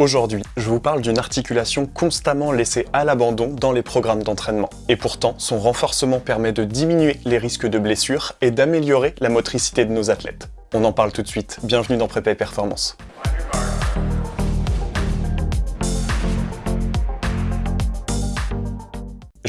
Aujourd'hui, je vous parle d'une articulation constamment laissée à l'abandon dans les programmes d'entraînement. Et pourtant, son renforcement permet de diminuer les risques de blessures et d'améliorer la motricité de nos athlètes. On en parle tout de suite, bienvenue dans Prépa et Performance.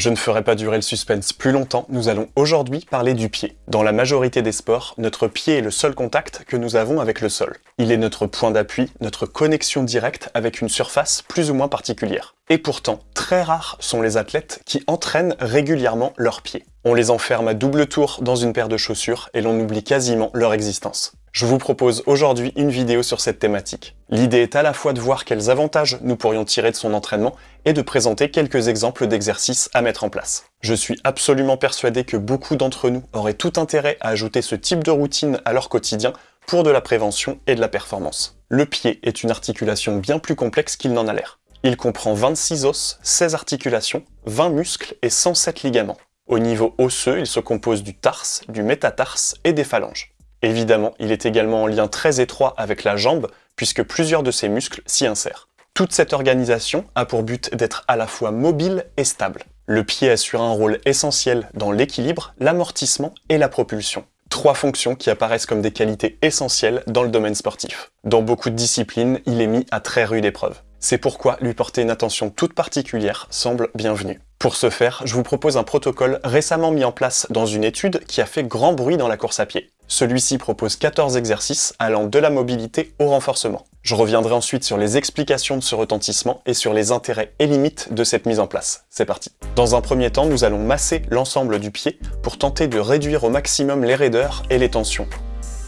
Je ne ferai pas durer le suspense plus longtemps, nous allons aujourd'hui parler du pied. Dans la majorité des sports, notre pied est le seul contact que nous avons avec le sol. Il est notre point d'appui, notre connexion directe avec une surface plus ou moins particulière. Et pourtant, très rares sont les athlètes qui entraînent régulièrement leurs pieds. On les enferme à double tour dans une paire de chaussures et l'on oublie quasiment leur existence. Je vous propose aujourd'hui une vidéo sur cette thématique. L'idée est à la fois de voir quels avantages nous pourrions tirer de son entraînement et de présenter quelques exemples d'exercices à mettre en place. Je suis absolument persuadé que beaucoup d'entre nous auraient tout intérêt à ajouter ce type de routine à leur quotidien pour de la prévention et de la performance. Le pied est une articulation bien plus complexe qu'il n'en a l'air. Il comprend 26 os, 16 articulations, 20 muscles et 107 ligaments. Au niveau osseux, il se compose du tarse, du métatarse et des phalanges. Évidemment, il est également en lien très étroit avec la jambe, puisque plusieurs de ses muscles s'y insèrent. Toute cette organisation a pour but d'être à la fois mobile et stable. Le pied assure un rôle essentiel dans l'équilibre, l'amortissement et la propulsion. Trois fonctions qui apparaissent comme des qualités essentielles dans le domaine sportif. Dans beaucoup de disciplines, il est mis à très rude épreuve. C'est pourquoi lui porter une attention toute particulière semble bienvenue. Pour ce faire, je vous propose un protocole récemment mis en place dans une étude qui a fait grand bruit dans la course à pied. Celui-ci propose 14 exercices allant de la mobilité au renforcement. Je reviendrai ensuite sur les explications de ce retentissement et sur les intérêts et limites de cette mise en place. C'est parti Dans un premier temps, nous allons masser l'ensemble du pied pour tenter de réduire au maximum les raideurs et les tensions.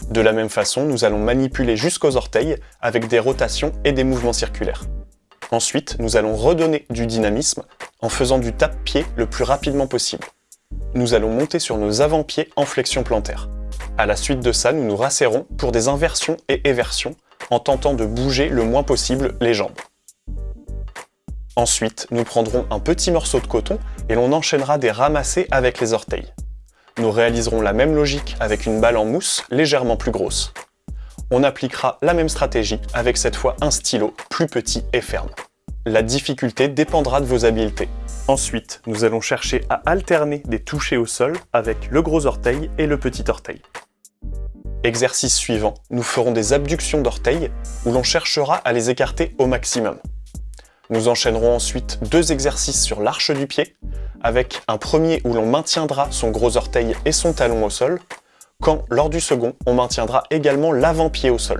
De la même façon, nous allons manipuler jusqu'aux orteils avec des rotations et des mouvements circulaires. Ensuite, nous allons redonner du dynamisme en faisant du tape-pied le plus rapidement possible. Nous allons monter sur nos avant-pieds en flexion plantaire. À la suite de ça, nous nous rasserrons pour des inversions et éversions en tentant de bouger le moins possible les jambes. Ensuite, nous prendrons un petit morceau de coton et l'on enchaînera des ramassés avec les orteils. Nous réaliserons la même logique avec une balle en mousse légèrement plus grosse. On appliquera la même stratégie avec cette fois un stylo plus petit et ferme. La difficulté dépendra de vos habiletés. Ensuite, nous allons chercher à alterner des touchés au sol avec le gros orteil et le petit orteil. Exercice suivant, nous ferons des abductions d'orteils où l'on cherchera à les écarter au maximum. Nous enchaînerons ensuite deux exercices sur l'arche du pied, avec un premier où l'on maintiendra son gros orteil et son talon au sol, quand, lors du second, on maintiendra également l'avant-pied au sol.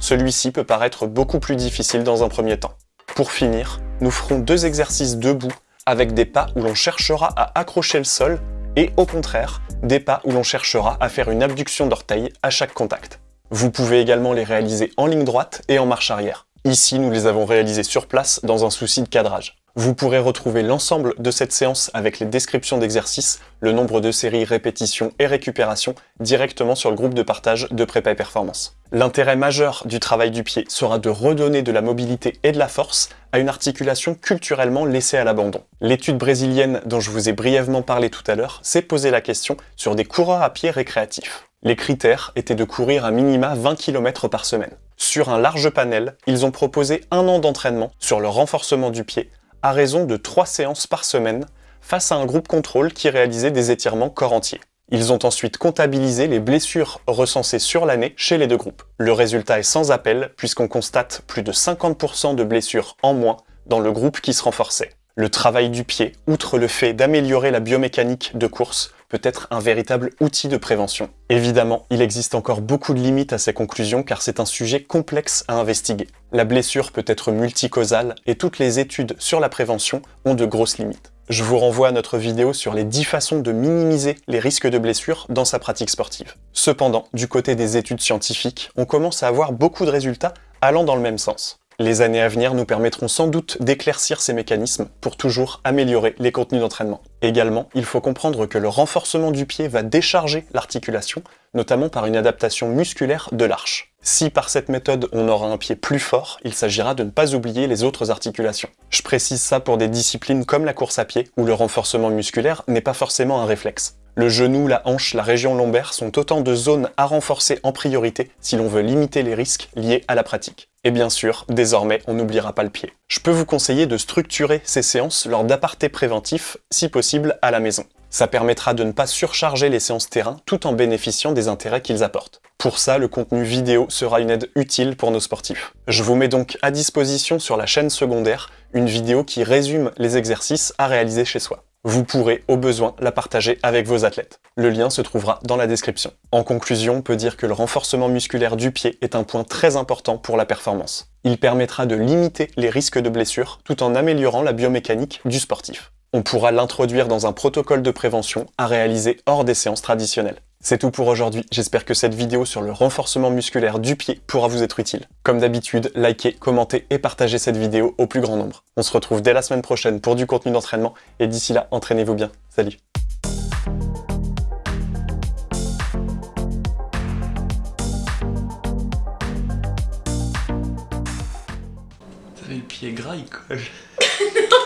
Celui-ci peut paraître beaucoup plus difficile dans un premier temps. Pour finir, nous ferons deux exercices debout avec des pas où l'on cherchera à accrocher le sol et au contraire, des pas où l'on cherchera à faire une abduction d'orteil à chaque contact. Vous pouvez également les réaliser en ligne droite et en marche arrière. Ici, nous les avons réalisés sur place dans un souci de cadrage. Vous pourrez retrouver l'ensemble de cette séance avec les descriptions d'exercices, le nombre de séries, répétitions et récupérations directement sur le groupe de partage de Prépa et Performance. L'intérêt majeur du travail du pied sera de redonner de la mobilité et de la force à une articulation culturellement laissée à l'abandon. L'étude brésilienne dont je vous ai brièvement parlé tout à l'heure s'est posé la question sur des coureurs à pied récréatifs. Les critères étaient de courir à minima 20 km par semaine. Sur un large panel, ils ont proposé un an d'entraînement sur le renforcement du pied à raison de 3 séances par semaine face à un groupe contrôle qui réalisait des étirements corps entier. Ils ont ensuite comptabilisé les blessures recensées sur l'année chez les deux groupes. Le résultat est sans appel puisqu'on constate plus de 50% de blessures en moins dans le groupe qui se renforçait. Le travail du pied, outre le fait d'améliorer la biomécanique de course, peut être un véritable outil de prévention. Évidemment, il existe encore beaucoup de limites à ces conclusions car c'est un sujet complexe à investiguer. La blessure peut être multicausale et toutes les études sur la prévention ont de grosses limites. Je vous renvoie à notre vidéo sur les 10 façons de minimiser les risques de blessure dans sa pratique sportive. Cependant, du côté des études scientifiques, on commence à avoir beaucoup de résultats allant dans le même sens. Les années à venir nous permettront sans doute d'éclaircir ces mécanismes pour toujours améliorer les contenus d'entraînement. Également, il faut comprendre que le renforcement du pied va décharger l'articulation, notamment par une adaptation musculaire de l'arche. Si par cette méthode on aura un pied plus fort, il s'agira de ne pas oublier les autres articulations. Je précise ça pour des disciplines comme la course à pied, où le renforcement musculaire n'est pas forcément un réflexe. Le genou, la hanche, la région lombaire sont autant de zones à renforcer en priorité si l'on veut limiter les risques liés à la pratique. Et bien sûr, désormais, on n'oubliera pas le pied. Je peux vous conseiller de structurer ces séances lors d'apartés préventifs, si possible à la maison. Ça permettra de ne pas surcharger les séances terrain tout en bénéficiant des intérêts qu'ils apportent. Pour ça, le contenu vidéo sera une aide utile pour nos sportifs. Je vous mets donc à disposition sur la chaîne secondaire une vidéo qui résume les exercices à réaliser chez soi. Vous pourrez, au besoin, la partager avec vos athlètes. Le lien se trouvera dans la description. En conclusion, on peut dire que le renforcement musculaire du pied est un point très important pour la performance. Il permettra de limiter les risques de blessures tout en améliorant la biomécanique du sportif. On pourra l'introduire dans un protocole de prévention à réaliser hors des séances traditionnelles. C'est tout pour aujourd'hui, j'espère que cette vidéo sur le renforcement musculaire du pied pourra vous être utile. Comme d'habitude, likez, commentez et partagez cette vidéo au plus grand nombre. On se retrouve dès la semaine prochaine pour du contenu d'entraînement, et d'ici là, entraînez-vous bien. Salut Ça fait le pied gras, il colle.